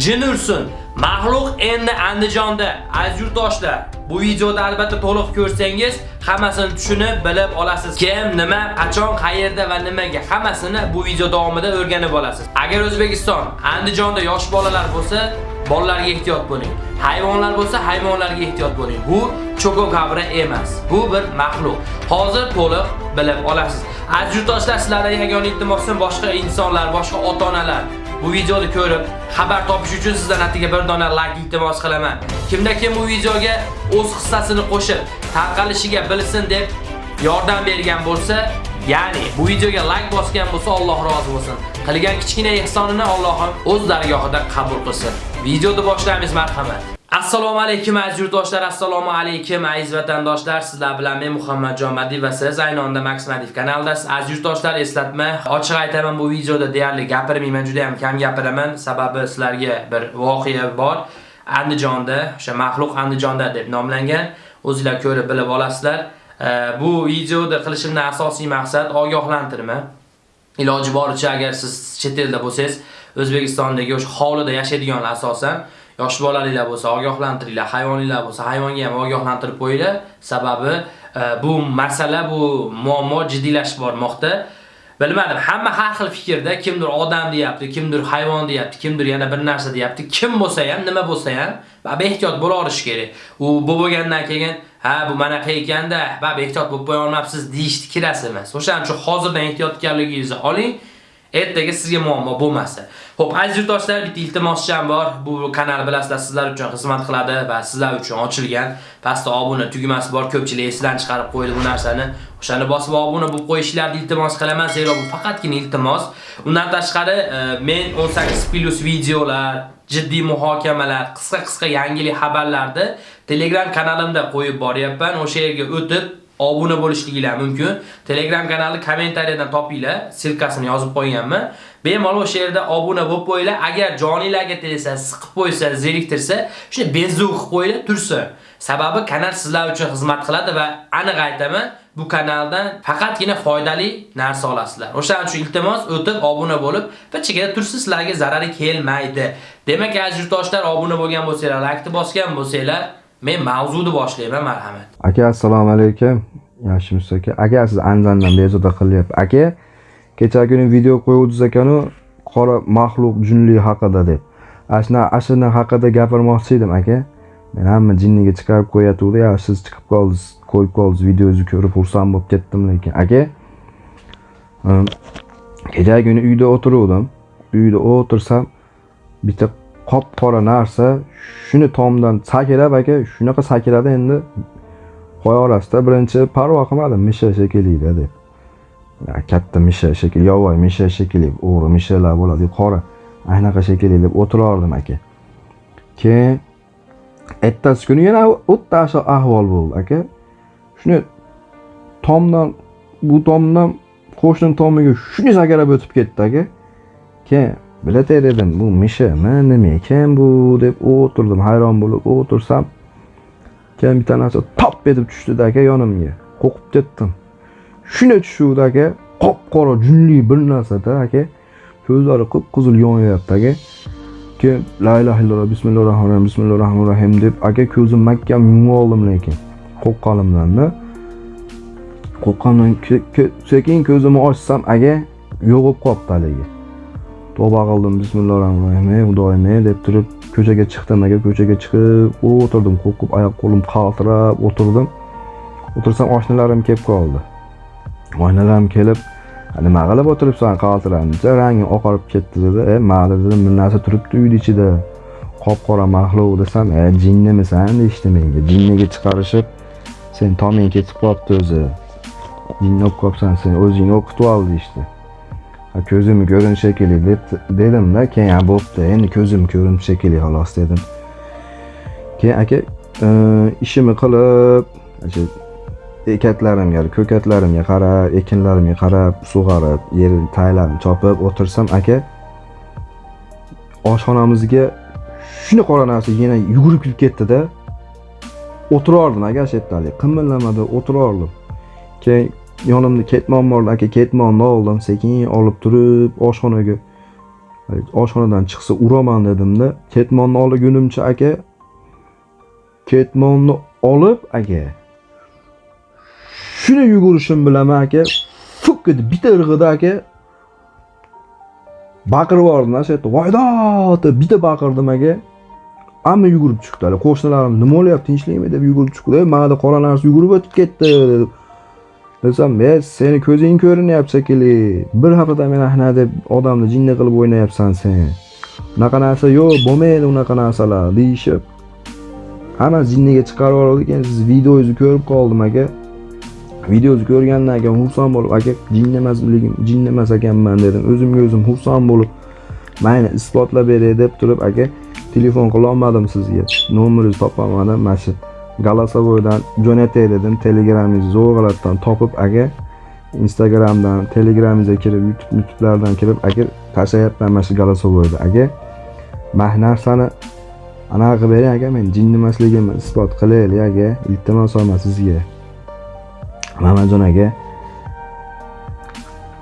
jin ursin Mahluq endi andijonda. Aziz yurtdoshlar bu videoda albatta to'liq ko'rsangiz hammasini tushunib bilib olasiz. Kim nima qachon qayerda va nimaga hammasini bu video davomida o'rganib olasiz. Agar o'zbekiston andijonda yosh bolalar bo'lsa bolalarga ehtiyot bo'ling. Hayvonlar bo'lsa hayvonlarga ehtiyot bo'ling. Bu cho'ko qabri emas. Bu bir mahluq. hozir to'liq bilib olasiz. Aziz yurtdoshlar sizlardan yagona iltimosim boshqa insonlar boshqa ota onalar bu videoni ko'rib xabar topish uchun sizdan atiga bir dona like iltimos qilaman. Kimda kim bu videoga o'z hissasini qo'shib tarqalishiga bilsin deb yordam bergan bo'lsa ya'ni bu videoga like bosgan bo'lsa Alloh rozi bo'lsin. Qilgan kichkina ehsonini Allohim o'z dargohida qabul qilsin. Videoni boshlaymiz marhamat. Assalomu alaykum aziz yurtdoshlar, assalomu alaykum aziz vatandoshlar. Sizlar bilan men Muhammadjon Madiv va siz ayni onda Max Madiv kanalidasiz. Aziz yurtdoshlar, eslatma, ochiq aytaman bu videoda deyarli gapirmayman, juda ham kam gapiraman. Sababi sizlarga bir voqea bor. Andijonda, o'sha maxluq Andijonda deb nomlangan. O'zingizlar ko'rib bilib olasizlar. Bu videoda qilishimning asosiy maqsad ogohlantirma. Iloji boricha agar siz chet elda bo'lsangiz, O'zbekistondagi o'sha hovlida yashaydiganlar asosan yosh bolalilar bo'lsa ogohlantiringlar, hayvonlar bo'lsa hayvonga ham ogohlantirib qo'yinglar. Sababi e, bu masala, bu muammo jiddiylashib bormoqda. Bilmadim, hamma har xil fikrda, kimdir odam deyapti, kimdir hayvon deyapti, kimdir yana bir narsa deyapti. Kim bo'lsa ham, nima bo'lsa ham, va ehtiyot bo'la olish kerak. U bu bo'lgandan keyin, ha bu manaqa ekanda, va ehtiyot bo'lib qo'ya olmabsiz deyishdi kirasi emas. O'shaning uchun hozirdan ehtiyotkorligingizni oling. Ertaga sizga muammo bo'lmasa. Xo'p, aziz yurtdoshlar, bitta iltimoscham bor. Bu kanal bilasizlar, sizlar uchun xizmat qiladi va sizlar uchun ochilgan. Pastda obuna tugmasi bor. Ko'pchilik esidan chiqarib qo'ydi bu narsani. O'shani bosib obuna bo'lib qo'yishlarni iltimos qilaman, zero bu faqatgina iltimos. Undan tashqari, e, men 18 plus videolar, jiddiy muhokamalar, qisqa-qisqa yangilik xabarlarni Telegram kanalimda qo'yib boryapman. O'sha yerga o'tib obuna bo'lishligingiz mumkin. Telegram kanali kommentariyadan topinglar, silkasini yozib qo'yganman. Bemalol o'sha yerda obuna bo'lib qo'yinglar. Agar joninglarga tegsa, siqib qo'ysa, zeriktirsa, shuni bezov qilib qo'yinglar, tursin. Sababi kanal sizlar uchun xizmat qiladi va aniq aytaman, bu kanaldan faqatgina foydali narsa olasizlar. O'shaning uchun iltimos o'tib obuna bo'lib, va chekada tursiz, sizlarga zarari kelmaydi. Demak, aziz yurtdoshlar, obuna bo'lgan bo'lsanglar, like bosgan bo'lsanglar, Men mavzuni boshlayman, marhamat. Aka, assalomu alaykum. Yaxshimisiz aka? Aka, siz Andandan bezovta qilyapsiz. Aka, kecha kuni video qo'yuvdingiz ekanu, qora maxluq jinli haqida deb. Ashna ashna haqida gapirmoqchi edim, aka. Men hamma jinniga chiqarib qo'yatuvdi, ya siz chiqib qoldingiz, qo'yib qoldingiz, videongizni ko'rib xursand bo'lib ketdim lekin. Aka, um, kecha kuni uyda o'tiruvdim. Uyda o'tirsam, bitta qop qora narsa shuni tomdan sakrab aka shunaqa sakradi endi. Qo'ya orasida birinchi parvo qilmadim misha shekillida deb katta misha shekilli yovvoyi misha shekilli o'g'ri mishalar bo'ladi qora. Anaqa shekilli deb o'tirardim aka. Keyin ertasi kuni yana o'tta shu ahvol bo'ldi aka. Shuni tomdan bu tomdan qo'shni tomiga shunday sakrab o'tib ketdi aka. Keyin bilatay dedim bu mishami nima ekan bu deb o'tirdim hayron bo'lib o'tirsam keyin bitta narsa top etib tushdida aka yonimga. Qo'rqib ketdim. Shunday tushuvdi aka qop qora junli bir narsada aka ko'zlari qip qizil yonyapti aka. Keyin la ilaha illalloh bismillahi rohmanir rohim bismillahi rohmanir rohim deb aka ko'zim mahkam yumib oldim lekin qo'rqqanimdanda qo'rqqanimdan sekin ko'zimni ochsam aka yo'qolib qolibdi haligi. Tavba qildim bismillahirrohmanirrohim rohmanir rohim deb turib ko'chaga chiqdim. Aka ko'chaga chiqib o'tirdim qo'rqib oyoq qo'lim qaltirab o'tirdim. O'tirsam oshnalarim kelib qoldi. Oynalarim kelib nima qilib o'tiribsan qaltirancha ranging oqarib ketdi dedi. E mayli dedim. Bir narsa turibdi uyni ichida. Qop qora maxluq desam e jinnimisan deyishdi menga. Jinniga chiqarishib sen toming ketib qolibdi o'zi. Jinni olib qolibsan sen o'zingni o'qitib ol deyishdi. Ko'zim ko'rin shekilli deb dedimda keyin bo'pti endi ko'zim ko'rin shekilli xolos dedim. Keyin aka e, ishimni qilib shu ekatlarimga ko'katlarimga qarab ekinlarimga qarab sug'arib yer taylarni chopib o'tirsam aka oshxonamizga shunaqa qora narsa yana yugurib kirib ketdida o'tirardim aka shu yerda haligi qimillamadi o'tirardim. Keyin yonimda ketmon bor aka ketmonni oldim? Sekin olib turib oshxonaga. Oshxonadan chiqsa uraman dedimda ketmonni olgunimcha aka. Ketmonni olib aka. Shuni yugurishim bilaman aka. Fuk etib bitta irg'ida aka. Baqirib yubordim shu yerda voydo deb bitta baqirdim aka. Hamma yugurib chiqdi hali. Qo'shnilarim nima bo'lyapti tinchlikmi deb yugurib chiqdi. Mana qora narsa yugurib o'tib ketdi dedi. Desam men seni ko'zing ko'rinyapti shekilli bir haftada meni ahna deb odamni jinni qilib o'ynayapsan sen. Unaqa narsa yo'q bo'lmaydi unaqa narsalar deyishib. Hamma jinniga chiqarib yubordi keyin siz videoyingizni ko'rib qoldim aka. Videongizni ko'rgandan keyin xursand bo'lib aka jinni emasligim jinni emas ekanman dedim. O'zimga o'zim xursand bo'lib mayli isbotlab beray deb turib aka telefon qilolmadim sizga. Nomeringizni topolmadim mana shu. Galasovoydan jo'natay dedim. Telegramingizni zo'rg'alatdan topib aga instagramdan telegramingizga kirib youtube youtubelardan kirib aga tashlayapman mana shu голосовойda aga mana shu narsani anaqa qilib bering aka men jinni emasligimni isbot qilaylik aka iltimos olma sizga. Mamajon aka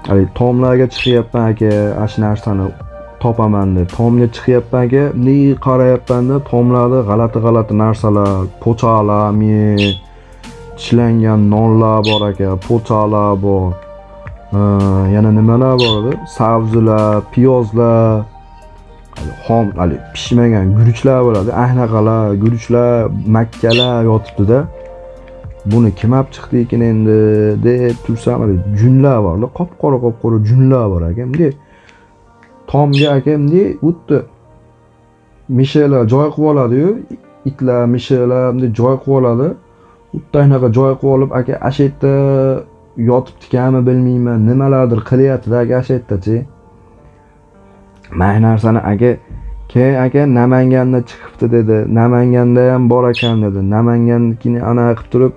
haligi tomlarga chiqyapman aka ana shu narsani topaman deb tomga chiqyapman aka ne qarayapmanda tomlarda g'alati g'alati narsalar po'chalar me tishlangan nonlar bor aka po'chalar bor. Yana nimalar bor edi? Sabzilar piyozlar xom hali pishmagan guruchlar bo'ladi. Ahnaqalar guruchlar makkalar yotibdida buni kim olib chiqdi ekan endi? deb tursam hali junlar borlar qop qora qop qora junlar bor aka. Bunday tomga aka xuddi mishalar joy qilib oladiyu itlar mishalar bunday joy qilib oladi. Xuddi anaqa joy qilib olib aka ana shu yerda yotibdikanmi bilmayman. Nimalardir qilyaptida aka ana shu yerdachi mana narsani aka keyin aka namanganda chiqibdi dedi. Namanganda ham bor ekan dedi. Namangannikini anaqa qilib turib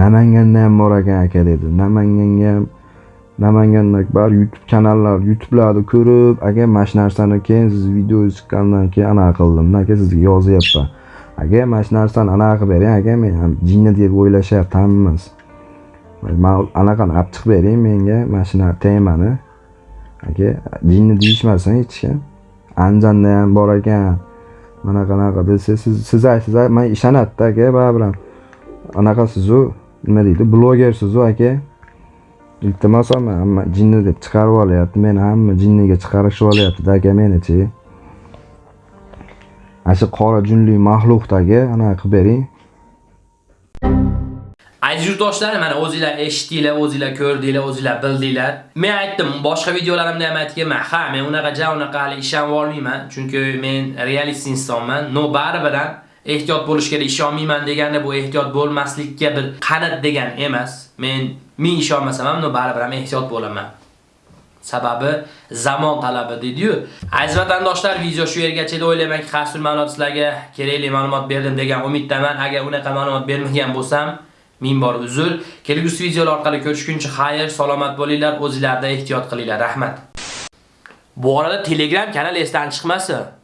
namanganda ham bor ekan aka dedi. Namanganga ham namanganda bari youtube kanallar youtubelarni ko'rib aka mana shu narsani keyin siz video chiqqandan keyin anaqa qildim. Aka sizga yozyapman. Aka mana shu narsani anaqa qilib bering aka men ham jinni deb o'ylashyapti man anaqani olib chiqib bering menga mana shu temani. Aka jinni deyishmasin hech kim. Anjanda ham bor ekan. Mana qanaqa desa siz siz aytsangiz man ishonadida aka baribir ham. Anaqasizu nima deydi? Blogersizu aka. Iltimos man hamma jinni deb chiqarib olyapti. Meni hamma jinniga chiqarishib olyaptida aka menichi ana shu qora junli maxluqdagi anaqa qilib bering. Aziz yurtdoshlar, mana o'zinglar eshitdinglar, o'zinglar ko'rdinglar, o'zinglar bildinglar. Men aytdim, boshqa videolarimda ham aytganman. Ha, men unaqa ja unaqa hali ishonib olmayman, chunki men realist insonman. No baribir ham ehtiyot bo'lish kerak, ishonmayman deganda bu ehtiyot bo'lmaslikka bir qanat degan emas. Men men ishonmasam ham no baribir ham ehtiyot bo'laman. Sababi zamon talabi dedi-yu. Aziz vatandoshlar, video shu yergacha deb o'ylaymanki, xasul ma'lumot sizlarga kerakli ma'lumot berdim degan umiddaman. Agar unaqa ma'lumot bermagan bo'lsam, ming bor uzr. Kelgusi videolar orqali ko'rishguncha xayr, salomat bo'linglar, o'zingizlarda ehtiyot qilinglar. Rahmat. Bu orada Telegram kanal esdan chiqmasin.